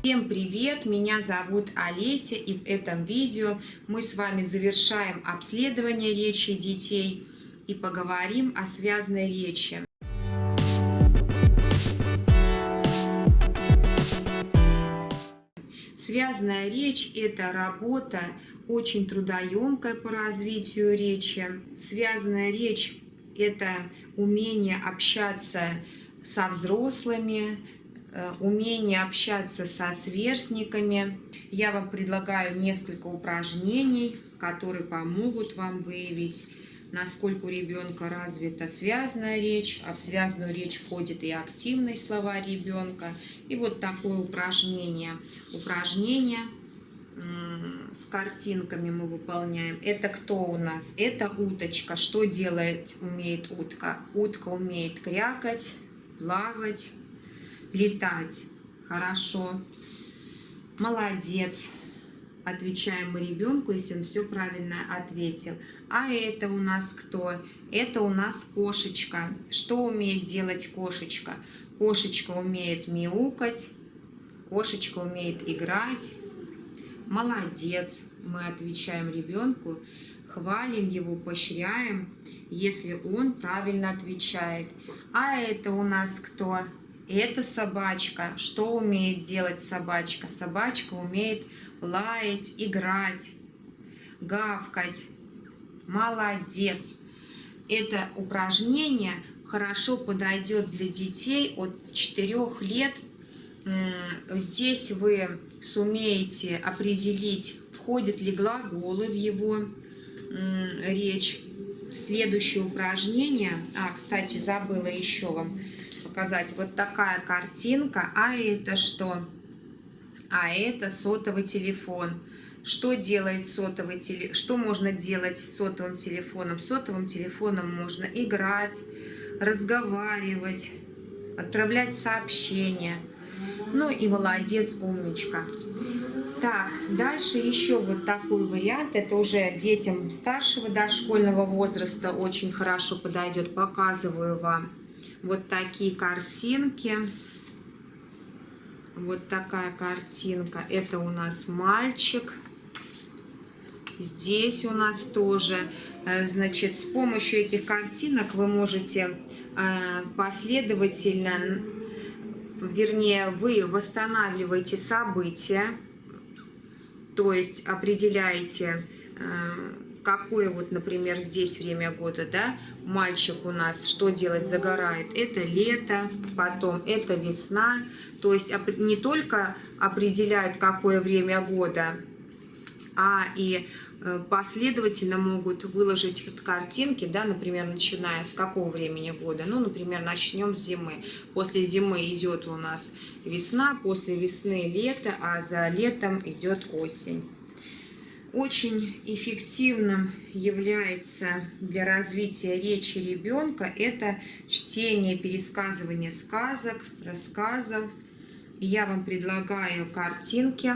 Всем привет! Меня зовут Олеся и в этом видео мы с вами завершаем обследование речи детей и поговорим о связанной речи. Связанная речь – это работа очень трудоемкая по развитию речи. Связанная речь – это умение общаться со взрослыми, умение общаться со сверстниками. Я вам предлагаю несколько упражнений, которые помогут вам выявить, насколько у ребенка развита связанная речь, а в связанную речь входит и активный слова ребенка. И вот такое упражнение. Упражнение с картинками мы выполняем. Это кто у нас? Это уточка. Что делает, умеет утка? Утка умеет крякать, плавать, летать. Хорошо. Молодец. Отвечаем мы ребенку, если он все правильно ответил. А это у нас кто? Это у нас кошечка. Что умеет делать кошечка? Кошечка умеет мяукать, кошечка умеет играть. Молодец. Мы отвечаем ребенку, хвалим его, поощряем, если он правильно отвечает. А это у нас кто? Это собачка. Что умеет делать собачка? Собачка умеет лаять, играть, гавкать. Молодец. Это упражнение хорошо подойдет для детей от 4 лет. Здесь вы сумеете определить, входят ли глаголы в его речь. Следующее упражнение, а, кстати, забыла еще вам показать. Вот такая картинка. А это что? А это сотовый телефон. Что делает сотовый телефон? Что можно делать с сотовым телефоном? Сотовым телефоном можно играть, разговаривать, отправлять сообщения. Ну и молодец, умничка. Так, дальше еще вот такой вариант. Это уже детям старшего дошкольного возраста очень хорошо подойдет. Показываю вам вот такие картинки. Вот такая картинка. Это у нас мальчик. Здесь у нас тоже. Э, значит, с помощью этих картинок вы можете э, последовательно, вернее, вы восстанавливаете события, то есть определяете э, какое вот, например, здесь время года, да, мальчик у нас что делать, загорает, это лето, потом это весна, то есть не только определяют, какое время года, а и э, последовательно могут выложить картинки, да, например, начиная с какого времени года. Ну, например, начнем с зимы. После зимы идет у нас весна, после весны лето, а за летом идет осень. Очень эффективным является для развития речи ребенка это чтение, пересказывание сказок, рассказов. Я вам предлагаю картинки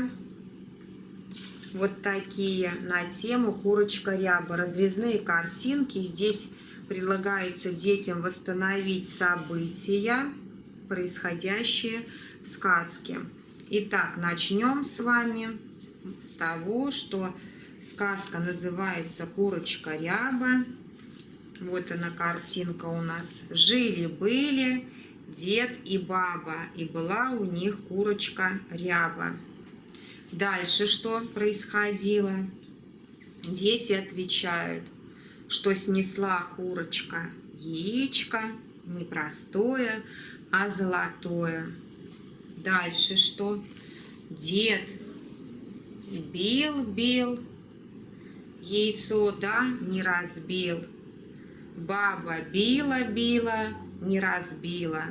вот такие на тему курочка ряба. Разрезные картинки. Здесь предлагается детям восстановить события, происходящие в сказке. Итак, начнем с вами с того, что сказка называется «Курочка ряба». Вот она картинка у нас. Жили-были дед и баба, и была у них курочка ряба. Дальше что происходило? Дети отвечают, что снесла курочка яичко, не простое, а золотое. Дальше что? Дед Бил, бил, яйцо, да, не разбил. Баба била, била, не разбила.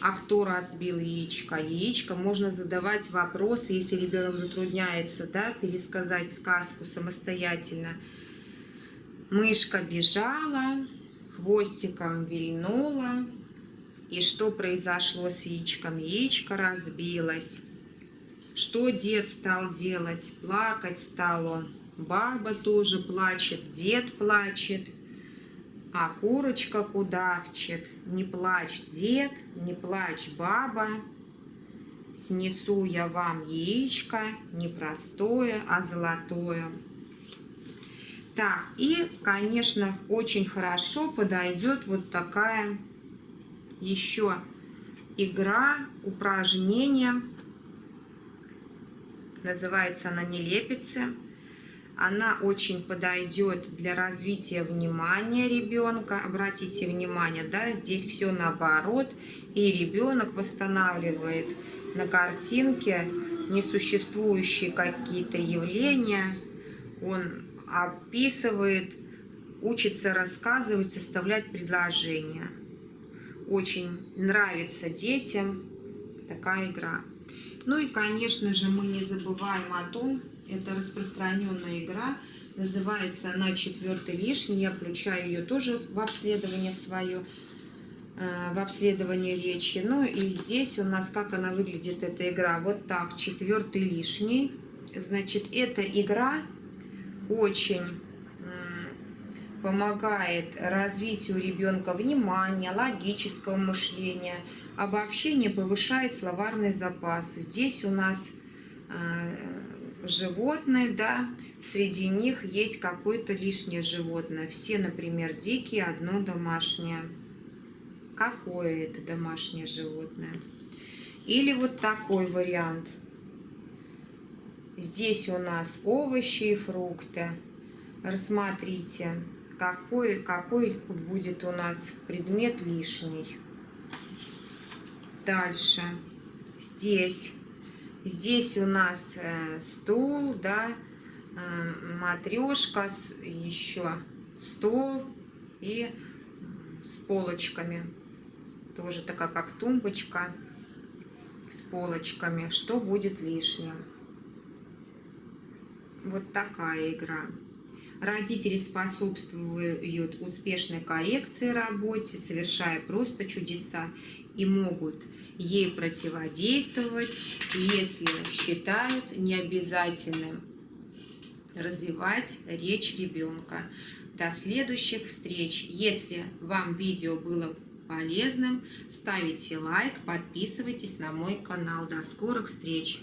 А кто разбил яичко? Яичко можно задавать вопросы, если ребенок затрудняется, да, пересказать сказку самостоятельно. Мышка бежала, хвостиком вильнула. И что произошло с яичком? Яичко разбилось. Что дед стал делать? Плакать стал он. Баба тоже плачет, дед плачет. А курочка кудахчет. Не плачь, дед, не плачь, баба. Снесу я вам яичко не простое, а золотое. Так, и, конечно, очень хорошо подойдет вот такая еще игра, упражнение. Называется она «Нелепицы». Она очень подойдет для развития внимания ребенка. Обратите внимание, да, здесь все наоборот. И ребенок восстанавливает на картинке несуществующие какие-то явления. Он описывает, учится рассказывать, составлять предложения. Очень нравится детям такая игра. Ну и, конечно же, мы не забываем о том, это распространенная игра, называется она четвертый лишний. Я включаю ее тоже в обследование свое, э, в обследование речи. Ну и здесь у нас, как она выглядит, эта игра. Вот так, четвертый лишний. Значит, эта игра очень помогает развитию ребенка внимания, логического мышления, обобщение повышает словарный запас. Здесь у нас э, животные, да, среди них есть какое-то лишнее животное. Все, например, дикие, одно домашнее. Какое это домашнее животное? Или вот такой вариант. Здесь у нас овощи и фрукты. Рассмотрите, какой, какой будет у нас предмет лишний. Дальше. Здесь Здесь у нас э, стул, да, э, матрешка, еще стол и с полочками. Тоже такая, как тумбочка с полочками. Что будет лишним? Вот такая игра. Родители способствуют успешной коррекции работе, совершая просто чудеса и могут ей противодействовать, если считают необязательным развивать речь ребенка. До следующих встреч. Если вам видео было полезным, ставите лайк, подписывайтесь на мой канал. До скорых встреч!